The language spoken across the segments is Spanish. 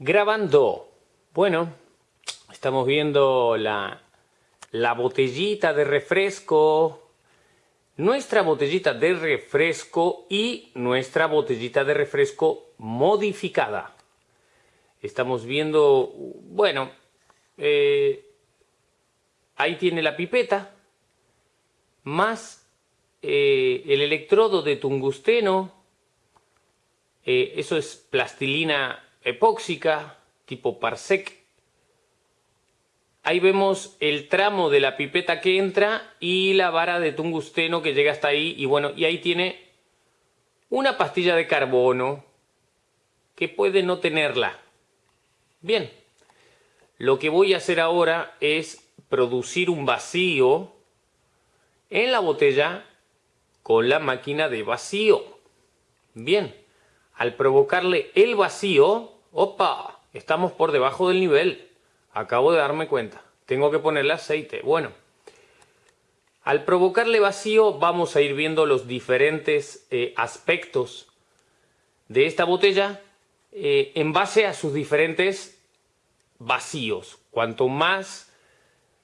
Grabando. Bueno, estamos viendo la, la botellita de refresco. Nuestra botellita de refresco y nuestra botellita de refresco modificada. Estamos viendo, bueno, eh, ahí tiene la pipeta, más eh, el electrodo de tungsteno, eh, eso es plastilina epóxica tipo Parsec. Ahí vemos el tramo de la pipeta que entra y la vara de tungsteno que llega hasta ahí. Y bueno, y ahí tiene una pastilla de carbono que puede no tenerla. Bien, lo que voy a hacer ahora es producir un vacío en la botella con la máquina de vacío. Bien, al provocarle el vacío, ¡Opa! Estamos por debajo del nivel. Acabo de darme cuenta. Tengo que ponerle aceite. Bueno, al provocarle vacío vamos a ir viendo los diferentes eh, aspectos de esta botella eh, en base a sus diferentes vacíos. Cuanto más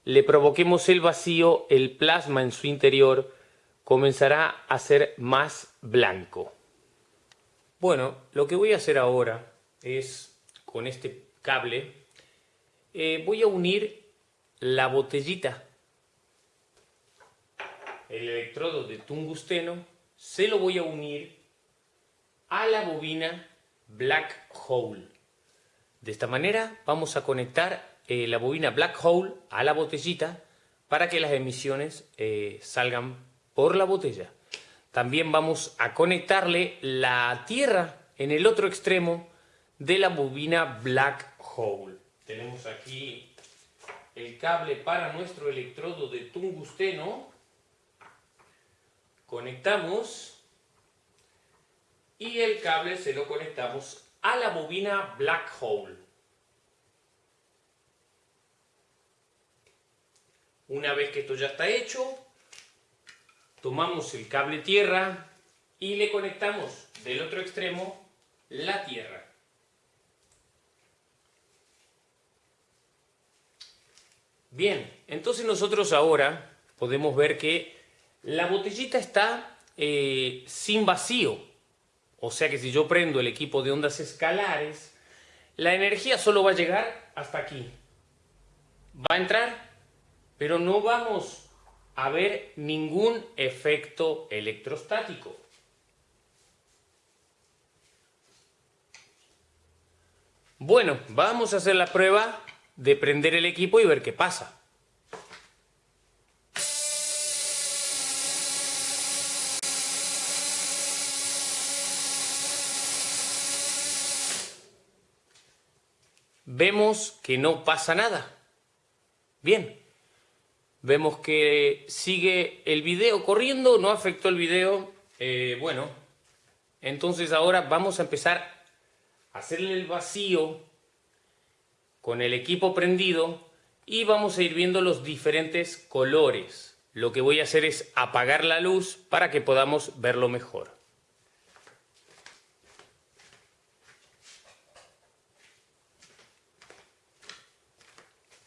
le provoquemos el vacío, el plasma en su interior comenzará a ser más blanco. Bueno, lo que voy a hacer ahora es con este cable, eh, voy a unir la botellita, el electrodo de tungsteno, se lo voy a unir a la bobina Black Hole. De esta manera vamos a conectar eh, la bobina Black Hole a la botellita para que las emisiones eh, salgan por la botella. También vamos a conectarle la tierra en el otro extremo de la bobina Black Hole. Tenemos aquí el cable para nuestro electrodo de tungsteno. Conectamos y el cable se lo conectamos a la bobina Black Hole. Una vez que esto ya está hecho, tomamos el cable tierra y le conectamos del otro extremo la tierra. Bien, entonces nosotros ahora podemos ver que la botellita está eh, sin vacío. O sea que si yo prendo el equipo de ondas escalares, la energía solo va a llegar hasta aquí. Va a entrar, pero no vamos a ver ningún efecto electrostático. Bueno, vamos a hacer la prueba de prender el equipo y ver qué pasa. Vemos que no pasa nada. Bien. Vemos que sigue el video corriendo, no afectó el video. Eh, bueno, entonces ahora vamos a empezar a hacerle el vacío con el equipo prendido y vamos a ir viendo los diferentes colores. Lo que voy a hacer es apagar la luz para que podamos verlo mejor.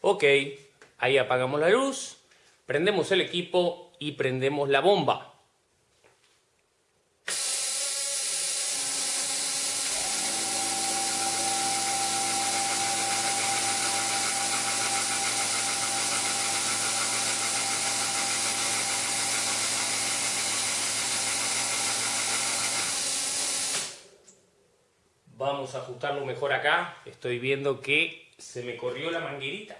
Ok, ahí apagamos la luz, prendemos el equipo y prendemos la bomba. Mejor acá. Estoy viendo que se me corrió la manguerita.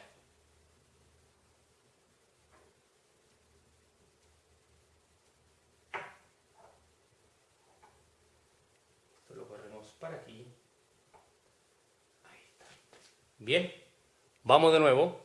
Esto lo corremos para aquí. Ahí está. Bien. Vamos de nuevo.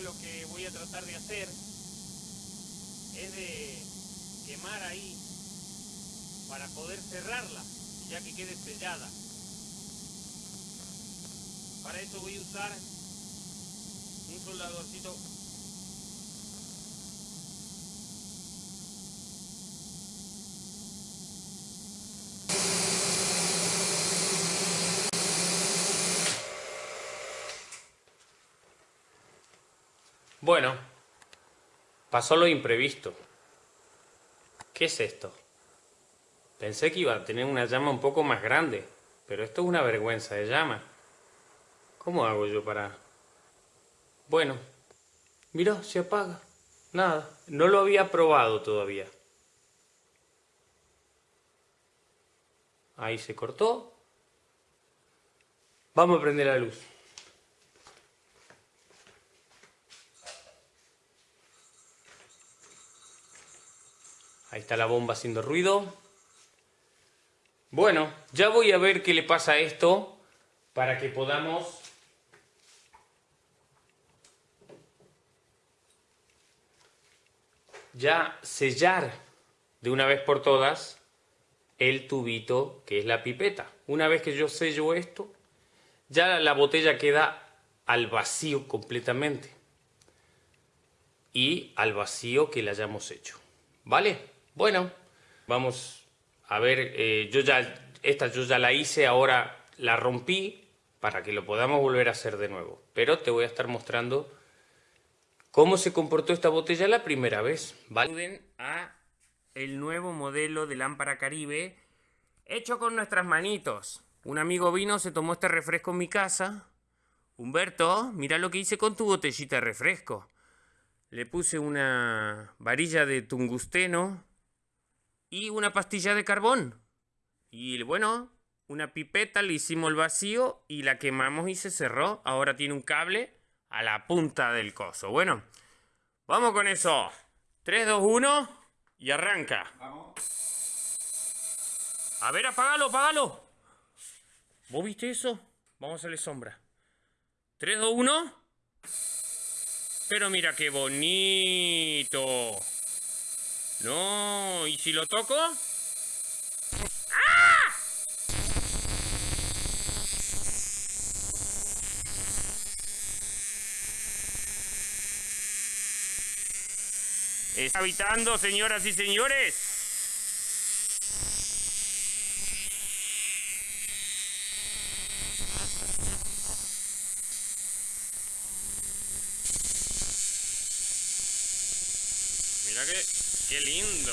Lo que voy a tratar de hacer es de quemar ahí para poder cerrarla, ya que quede sellada. Para eso voy a usar un soldadorcito Bueno, pasó lo imprevisto. ¿Qué es esto? Pensé que iba a tener una llama un poco más grande, pero esto es una vergüenza de llama. ¿Cómo hago yo para...? Bueno, mira, se apaga. Nada, no lo había probado todavía. Ahí se cortó. Vamos a prender la luz. Ahí está la bomba haciendo ruido. Bueno, ya voy a ver qué le pasa a esto para que podamos ya sellar de una vez por todas el tubito que es la pipeta. Una vez que yo sello esto, ya la botella queda al vacío completamente y al vacío que le hayamos hecho. ¿Vale? Bueno, vamos a ver, eh, yo ya, esta yo ya la hice, ahora la rompí para que lo podamos volver a hacer de nuevo. Pero te voy a estar mostrando cómo se comportó esta botella la primera vez. ¿vale? a el nuevo modelo de lámpara Caribe hecho con nuestras manitos. Un amigo vino, se tomó este refresco en mi casa. Humberto, mira lo que hice con tu botellita de refresco. Le puse una varilla de tungusteno y una pastilla de carbón. Y bueno, una pipeta, le hicimos el vacío y la quemamos y se cerró. Ahora tiene un cable a la punta del coso. Bueno, vamos con eso. 3, 2, 1 y arranca. Vamos. A ver, apágalo, apágalo. ¿Vos viste eso? Vamos a hacerle sombra. 3, 2, 1. Pero mira qué bonito. No, ¿y si lo toco? ¡Ah! Está habitando, señoras y señores. Mira que ¡Qué lindo!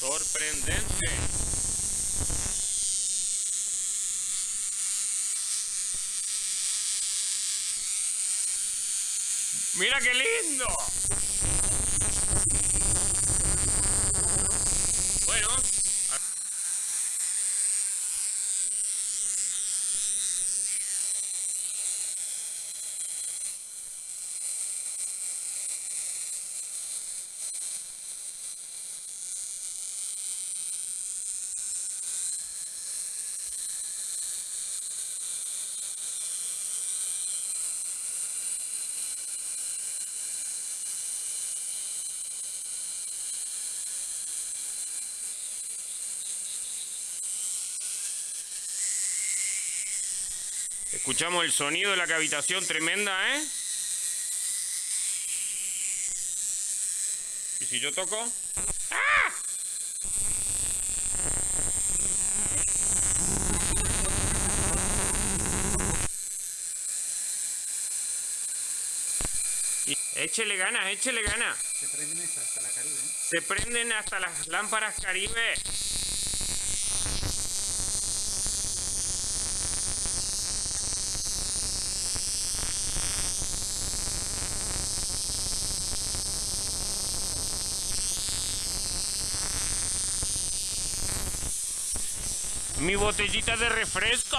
Sorprendente. ¡Mira qué lindo! Bueno. Escuchamos el sonido de la cavitación tremenda, ¿eh? ¿Y si yo toco? ¡Ah! échele ganas, échele ganas. Se prenden hasta la Caribe. ¿eh? Se prenden hasta las lámparas Caribe. Mi botellita de refresco.